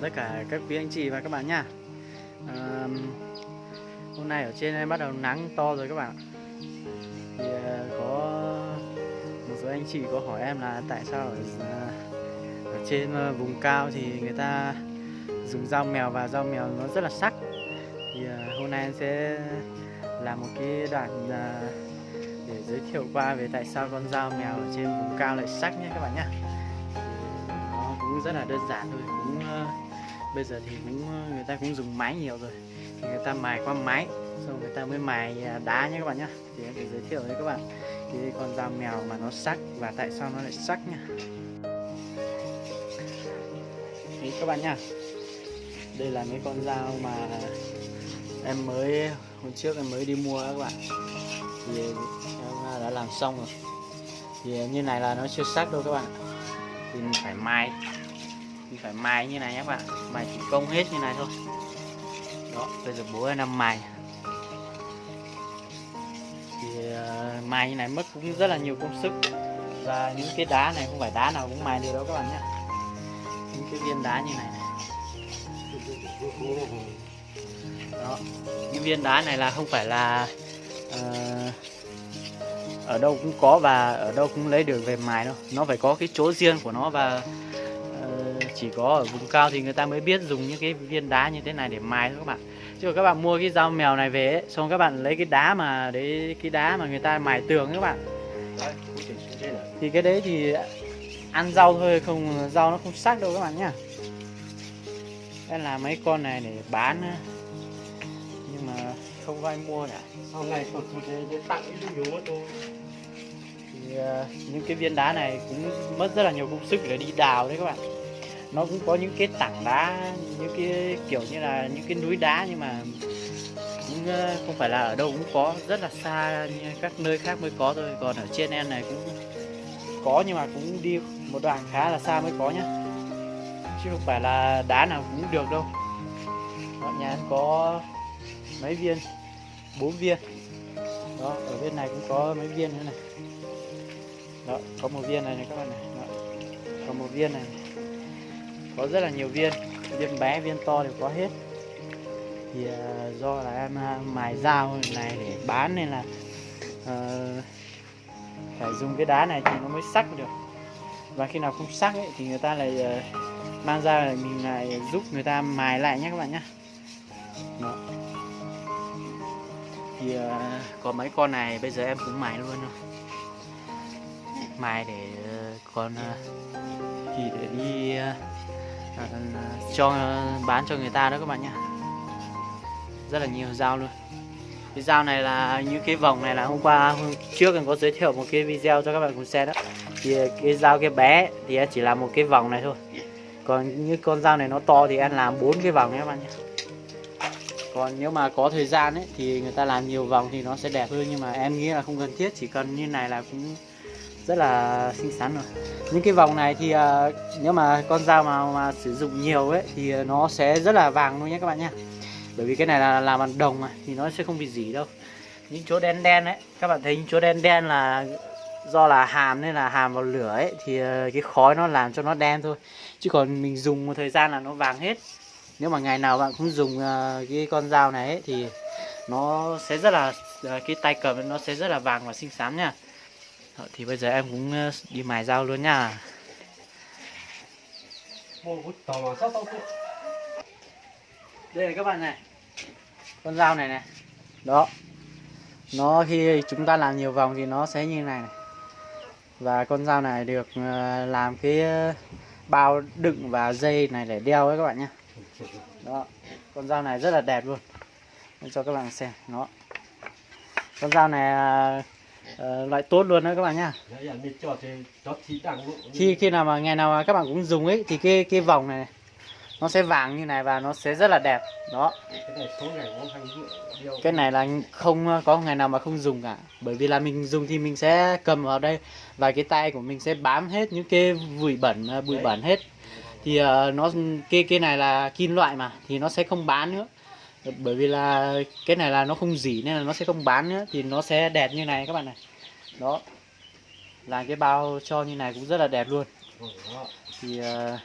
chào tất cả các quý anh chị và các bạn nha. À, Hôm nay ở trên bắt đầu nắng to rồi các bạn Thì à, có một số anh chị có hỏi em là tại sao ở, ờ, ở trên ờ, vùng cao thì người ta dùng dao mèo và dao mèo nó rất là sắc. Thì à, hôm nay em sẽ làm một cái đoạn à, để giới thiệu qua về tại sao con dao mèo ở trên vùng cao lại sắc nhé các bạn nhé. Nó cũng rất là đơn giản thôi cũng uh, bây giờ thì cũng ờ, người ta cũng dùng máy nhiều rồi. Thì người ta mài qua máy, xong người ta mới mài à, đá nhé các bạn nhé thì em sẽ giới thiệu với các bạn cái con dao mèo mà nó sắc và tại sao nó lại sắc nhá. Thì các bạn nhá, đây là mấy con dao mà em mới, hôm trước em mới đi mua các bạn. Thì à, em đã làm xong rồi. Thì như này là nó chưa sắc đâu các bạn thì mình phải mài mình phải mài như này nhé các bạn. Mài thủ công hết như này thôi. Đó bây giờ bố đang mài. Thì uh, mài như này mất cũng rất là nhiều công sức. Và những cái đá này không phải đá nào cũng mài được đâu các bạn nhé những cái viên đá như này, này. đó những viên đá này là không phải là uh, ở đâu cũng có và ở đâu cũng lấy được về mài đâu. Nó phải có cái chỗ riêng của nó và chỉ có ở vùng cao thì người ta mới biết dùng những cái viên đá như thế này để mài thôi các bạn. Chứ các bạn mua cái dao mèo này về ấy, xong các bạn lấy cái đá mà đấy cái đá mà người ta mài tường các bạn. Thì cái đấy thì ăn rau thôi không rau nó không sắc đâu các bạn nhá. Đây là mấy con này để bán nhưng mà không có ai mua cả. Sau này còn tặng cái nhú tôi thì uh, những cái viên đá này cũng mất rất là nhiều công sức để đi đào đấy các bạn nó cũng có những cái tảng đá những cái kiểu như là những cái núi đá nhưng mà cũng ờ, không phải là ở đâu cũng có rất là xa như các nơi khác mới có thôi. Còn ở trên em này cũng có nhưng mà cũng đi một đoạn khá là xa mới có nhá. Chứ không phải là đá nào cũng được đâu. Đó, nhà em có mấy viên? Bốn viên. Đó ở bên này cũng có mấy viên nữa này. Đó có một viên này này các bạn này. Đó. có một viên này có rất là nhiều viên viên bé viên to đều có hết. Thì uh, do là em uh, mài dao này để bán nên là uh, phải dùng cái đá này thì nó mới sắc được. Và khi nào không sắc ấy, thì người ta lại uh, mang ra là mình lại giúp người ta mài lại nhé các bạn nhé. Đó. Thì uh, có mấy con này bây giờ em cũng mài luôn rồi mài để uh, con uh, thì để đi uh, Ừ, cho ờ, bán cho người ta đó các bạn nhé rất là nhiều dao luôn. Cái dao này là như cái vòng này là hôm qua, hôm trước em có giới thiệu một cái video cho các bạn cùng xem đó. Thì ờ, cái dao cái bé thì em chỉ làm một cái vòng này thôi. Còn như con dao này nó to thì em làm bốn cái vòng nhé các bạn nhé còn nếu mà có thời gian ấy, thì người ta làm nhiều vòng thì nó sẽ đẹp hơn. Nhưng mà em nghĩ là không cần thiết, chỉ cần như này là cũng rất là xinh xắn rồi. Những cái vòng này thì uh, nếu mà con dao mà mà sử dụng nhiều ấy thì à, nó sẽ rất là vàng luôn nhé các bạn nhé. Bởi vì cái này là làm bằng đồng mà thì nó sẽ không bị dỉ đâu. Những chỗ đen đen ấy các bạn thấy những chỗ đen đen là do là hàm nên là hàm vào lửa ấy thì à, cái khói nó làm cho nó đen thôi. Chứ còn mình dùng một thời gian là nó vàng hết. Nếu mà ngày nào bạn cũng dùng uh, cái con dao này ấy, thì nó sẽ rất là uh, cái tay cầm nó sẽ rất là vàng và xinh xắn nha thì bây giờ em cũng uh, đi mài dao luôn nha. Đây này các bạn này con dao này này. Đó. Nó khi chúng ta làm nhiều vòng thì nó sẽ như này, này. và con dao này được uh, làm cái bao đựng và dây này để đeo ấy các bạn nhé. Đó. Con dao này rất là đẹp luôn. Để cho các bạn xem. Nó con dao này uh, loại tốt luôn đó các bạn nhá. Khi khi nào mà ngày nào mà các bạn cũng dùng ấy thì cái cái vòng này nó sẽ vàng như này và nó sẽ rất là đẹp. Đó. Cái này là không có ngày nào mà không dùng cả. Bởi vì là mình dùng thì mình sẽ cầm vào đây và cái tay của mình sẽ bám hết những cái bụi bẩn bụi bẩn hết. Thì uh, nó cái cái này là kim loại mà thì nó sẽ không bán nữa bởi vì là cái này là nó không dỉ nên là nó sẽ không bán nữa thì nó sẽ đẹp như này các bạn này. Đó. Là cái bao cho như này cũng rất là đẹp luôn. Thì uh,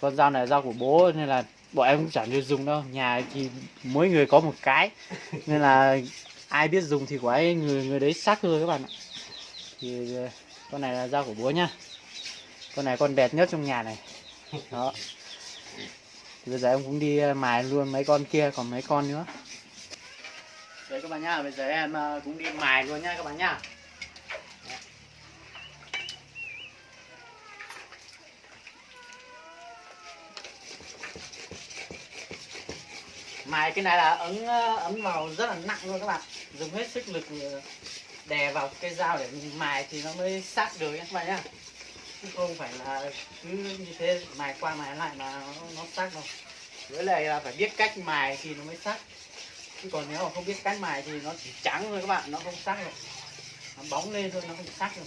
con dao này là dao của bố nên là bọn em cũng chẳng được dùng đâu. Nhà thì mỗi người có một cái. Nên là ai biết dùng thì của ấy người người đấy sắc thôi các bạn ạ. Thì uh, con này là dao của bố nhá. Con này con đẹp nhất trong nhà này. Đó thì bây giờ em cũng đi ờ, mài luôn mấy con kia, còn mấy con nữa. Đấy các bạn nhá, bây giờ em ờ, cũng đi mài luôn nhá các bạn nhá. Mài cái này là ấn ờ, ấn vào rất là nặng luôn các bạn. Dùng hết sức lực đè vào cây dao để mài thì nó mới sắc được các bạn nhá chứ không phải là cứ như thế mài qua mài lại mà nó, nó sắc đâu. Với lại là phải biết cách mài thì nó mới sắc chứ còn nếu mà không biết cách mài thì nó chỉ trắng thôi các bạn nó không sắc đâu. Nó bóng lên thôi nó không sắc đâu.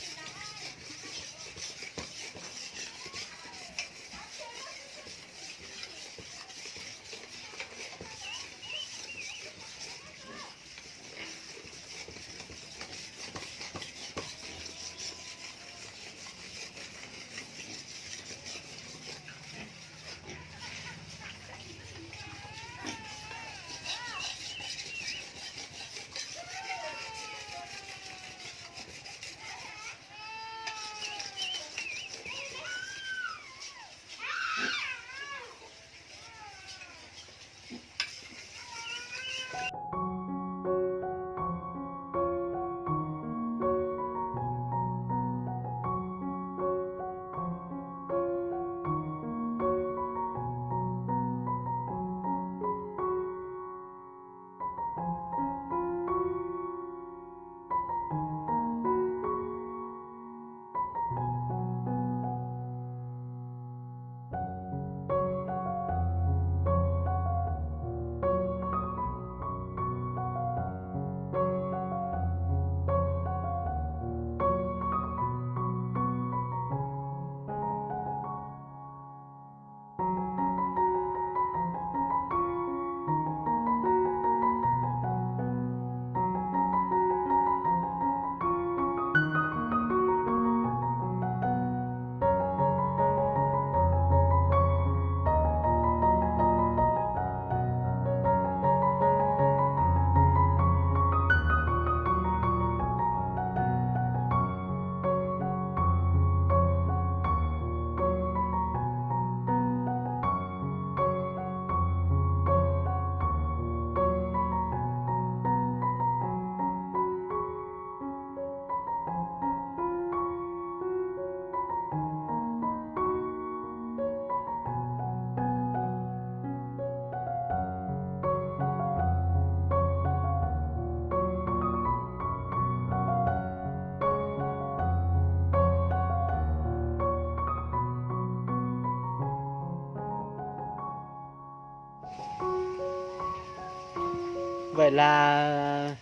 Vậy là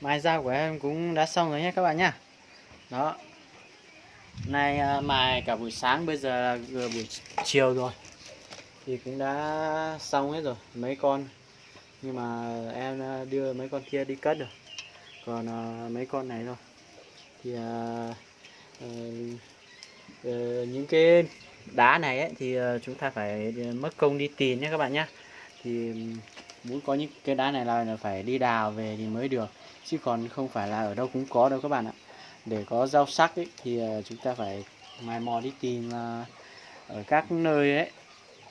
mài dao của em cũng đã xong rồi nhé các bạn nhá. Đó. Nay à, mài cả buổi sáng bây giờ là vừa buổi chiều rồi. Thì cũng đã xong hết rồi, mấy con. Nhưng mà em à, đưa mấy con kia đi cất rồi. Còn à, mấy con này thôi. Thì uh, uh, uh, những cái đá này ấy, thì chúng ta phải mất công đi tìm nhé các bạn nhé. Thì muốn có những cái đá này là phải đi đào về thì mới được chứ còn không phải là ở đâu cũng có đâu các bạn ạ. Để có rau sắc ấy, thì ờ, chúng ta phải mài mò đi tìm ờ, ở các nơi ấy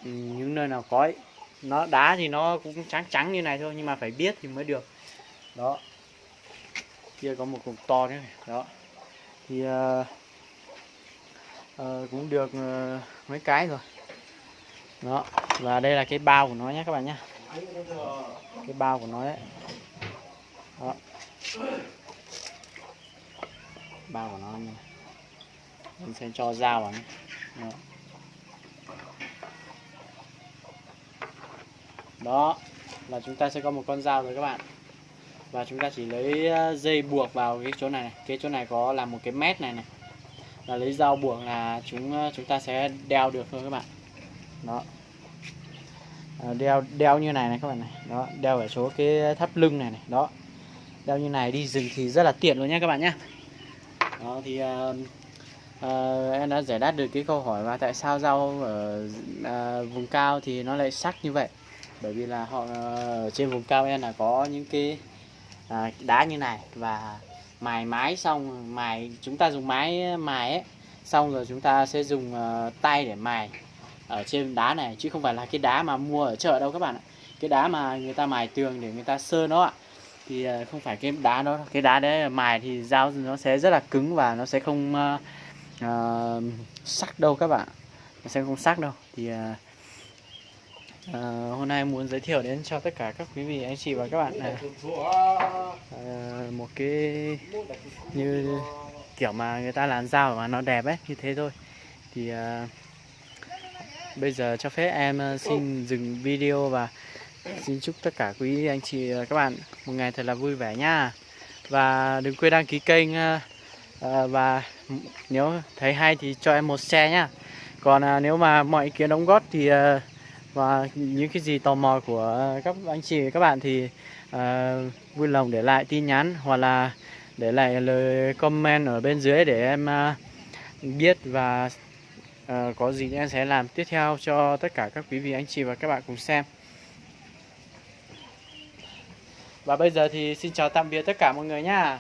ừ, những nơi nào có ấy. nó đá thì nó cũng trắng trắng như này thôi nhưng mà phải biết thì mới được. Đó. Kia có một cục to nữa này. đó. Thì uh, uh, cũng được uh, mấy cái rồi. Đó. Và đây là cái bao của nó nhé các bạn nhé cái bao của nó đấy. Đó. Bao của nó này. Mình sẽ cho dao vào nhé. Đó. đó là chúng ta sẽ có một con dao rồi các bạn. Và chúng ta chỉ lấy ờ, dây buộc vào cái chỗ này, này. cái chỗ này có làm một cái mét này này. Là lấy dao buộc là chúng ờ, chúng ta sẽ đeo được thôi các bạn. Đó. Ờ, đeo đeo như này này các bạn này. Đó đeo ở số cái thắt lưng này này. Đó đeo như này đi rừng thì rất là tiện luôn nhé các bạn nhé đó thì uh, uh, em đã giải đáp được cái câu hỏi là tại sao rau ở uh, vùng cao thì nó lại sắc như vậy. Bởi vì là họ uh, ở trên vùng cao em là có những cái uh, đá như này và mài mái xong mài chúng ta dùng mái mài ấy xong rồi chúng ta sẽ dùng uh, tay để mài ở trên đá này chứ không phải là cái đá mà mua ở chợ đâu các bạn ạ. Cái đá mà người ta mài tường để người ta sơn nó ạ. Thì ờ, không phải cái đá đó cái đá đấy mài thì dao nó sẽ rất là cứng và nó sẽ không uh, uh, sắc đâu các bạn nó sẽ không sắc đâu. Thì uh, uh, hôm nay muốn giới thiệu đến cho tất cả các quý vị anh chị và các bạn là uh, một cái như kiểu mà người ta làm dao mà nó đẹp ấy như thế thôi. Thì uh, bây giờ cho phép em ờ, xin dừng video và xin chúc tất cả quý anh chị các bạn một ngày thật là vui vẻ nha. Và đừng quên đăng ký kênh ờ, ờ, và nếu thấy hay thì cho em một share nhá còn nếu mà mọi ý kiến đóng góp thì và những cái gì tò mò của các anh chị các bạn thì ờ, vui lòng để lại tin nhắn hoặc là để lại lời comment ở bên dưới để em à, biết và à, có gì em sẽ làm tiếp theo cho tất cả các quý vị anh chị và các bạn cùng xem và bây giờ thì xin chào tạm biệt tất cả mọi người nha.